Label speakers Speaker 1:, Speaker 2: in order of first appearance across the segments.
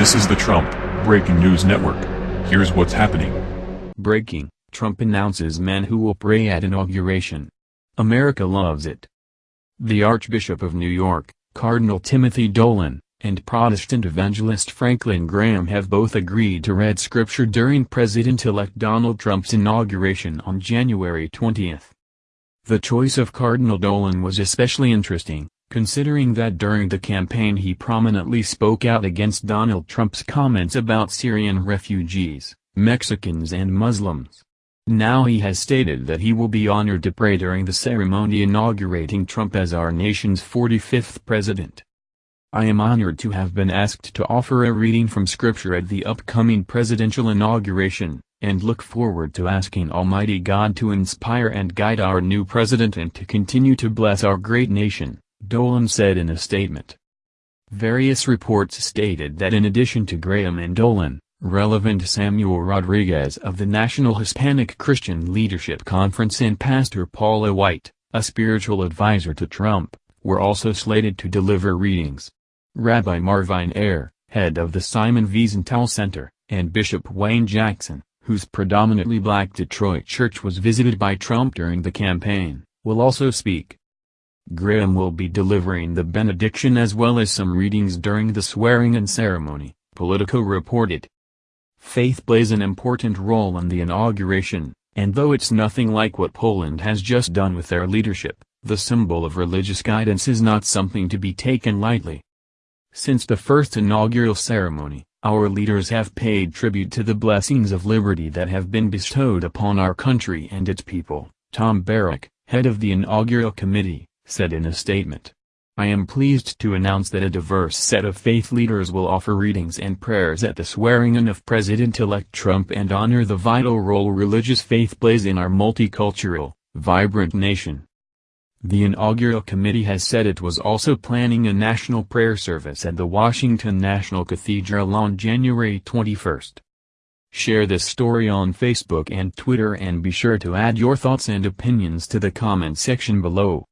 Speaker 1: This is the Trump Breaking News Network. Here's what's happening.
Speaker 2: Breaking, Trump announces men who will pray at inauguration. America loves it. The Archbishop of New York, Cardinal Timothy Dolan, and Protestant evangelist Franklin Graham have both agreed to read scripture during President-elect Donald Trump's inauguration on January 20. The choice of Cardinal Dolan was especially interesting, considering that during the campaign he prominently spoke out against Donald Trump's comments about Syrian refugees, Mexicans and Muslims. Now he has stated that he will be honored to pray during the ceremony inaugurating Trump as our nation's 45th president. I am honored to have been asked to offer a reading from Scripture at the upcoming presidential inauguration, and look forward to asking Almighty God to inspire and guide our new president and to continue to bless our great nation, Dolan said in a statement. Various reports stated that in addition to Graham and Dolan, relevant Samuel Rodriguez of the National Hispanic Christian Leadership Conference and Pastor Paula White, a spiritual advisor to Trump, were also slated to deliver readings. Rabbi Marvin Hier, head of the Simon Wiesenthal Center, and Bishop Wayne Jackson, whose predominantly black Detroit church was visited by Trump during the campaign, will also speak. Graham will be delivering the benediction as well as some readings during the swearing-in ceremony, Politico reported. Faith plays an important role in the inauguration, and though it's nothing like what Poland has just done with their leadership, the symbol of religious guidance is not something to be taken lightly. Since the first inaugural ceremony, our leaders have paid tribute to the blessings of liberty that have been bestowed upon our country and its people, Tom Barrack, head of the inaugural committee, said in a statement. I am pleased to announce that a diverse set of faith leaders will offer readings and prayers at the swearing-in of President-elect Trump and honor the vital role religious faith plays in our multicultural, vibrant nation. The inaugural committee has said it was also planning a national prayer service at the Washington National Cathedral on January 21. Share this story on Facebook and Twitter and be sure to add your thoughts and opinions to the comment section below.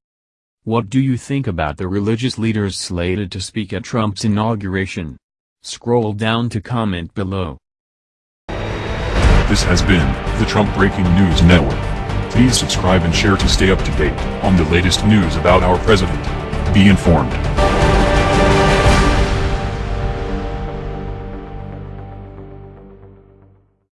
Speaker 2: What do you think about the religious leaders slated to speak at Trump's inauguration? Scroll down to comment below.
Speaker 1: This has been the Trump Breaking News Network. Please subscribe and share to stay up to date on the latest news about our president. Be informed.